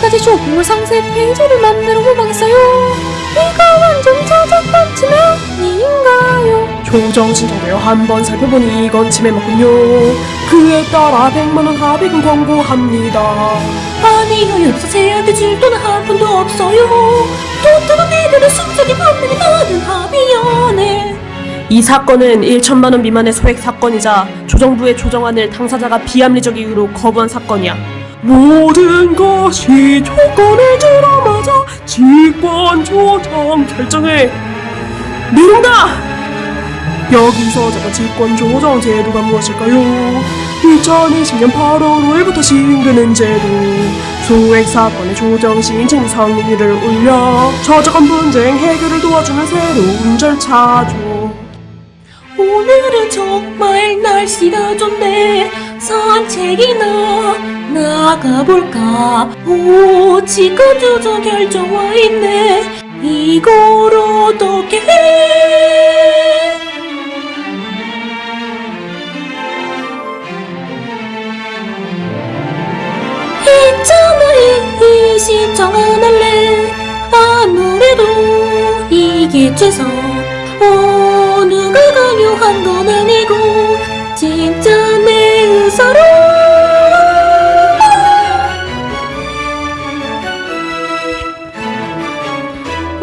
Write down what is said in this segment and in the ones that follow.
가지 쇼핑몰 상세 페이지를 만들어 보겠어요. 이거 완전 저작권 침해 아닌가요? 조정 진정되어 한번 살펴보니 이건 침해 맞군요. 그에 따라 100만원 합의금 광고합니다. 아니요, 여기서 제한테 줄 돈은 한 푼도 없어요. 돈 뜨는 애들은 순전히 나는 합의연애. 이 사건은 1천만원 미만의 소액 사건이자 조정부의 조정안을 당사자가 비합리적 이유로 거부한 사건이야. 모든 것이 조건을 들어맞아 직권 조정 결정해 내린다! 여기서 저거 직권 조정 제도가 무엇일까요? 2020년 8월 5일부터 시행되는 제도 소액 사건의 조정 신청 성인율을 올려 저작권 분쟁 해결을 도와주는 새로운 절차죠. 오늘은 정말 날씨가 좋네. 산책이나 나가볼까? 오, 지금 조정 결정 와 있네. 이걸 어떻게 해? 있잖아, 이, 이 신청 안 할래. 아무래도 이게 최선. 어, 누가 강요한 건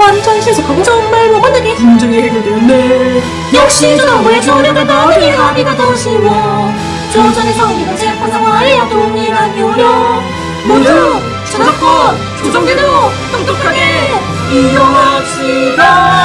완전 실속하고 정말 못만나게 분쟁이 해결되었네. 역시 정부의 조력을 받으니 합의가 더 쉬워? 조정의 성의는 재판상화에야 동일한 요령. 모두 저작권 조정제도 똑똑하게 이용합시다